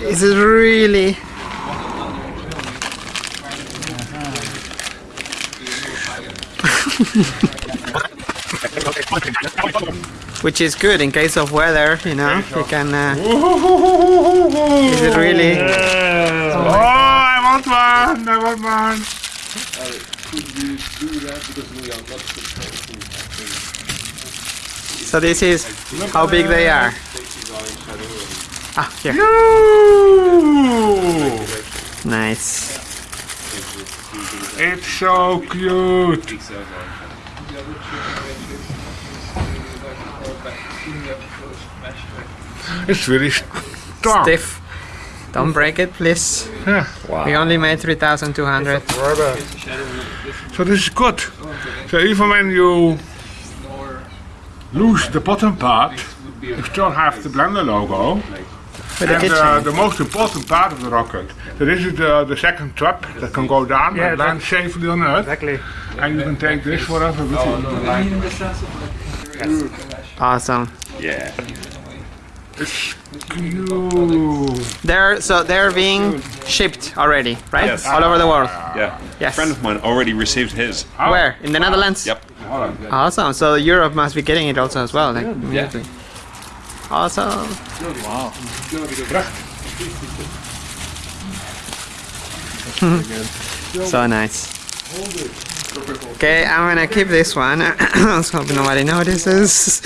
This is really which is good in case of weather, you know. You can. Uh, is it really? Oh, I want one! I want one! So this is how big they are. Ah, here. Ooh, Nice. it's so cute! It's really strong. Stiff. Don't break it, please. Yeah. Wow. We only made 3,200. So this is good. So even when you lose the bottom part, you still have the Blender logo. With the And uh, the most important part of the rocket, that is the, the second trap that can go down Yeah, and land safely on Earth. Exactly. And you can take this forever with you. Awesome. Yeah. It's cute. They're so they're being shipped already, right? Yes. All over the world. Yeah. Yes. A friend of mine already received his. Where? In the Netherlands? Yep. Awesome. So Europe must be getting it also as well. Like, immediately. Awesome. Wow. so nice. Okay, I'm gonna keep this one. Let's hope nobody notices.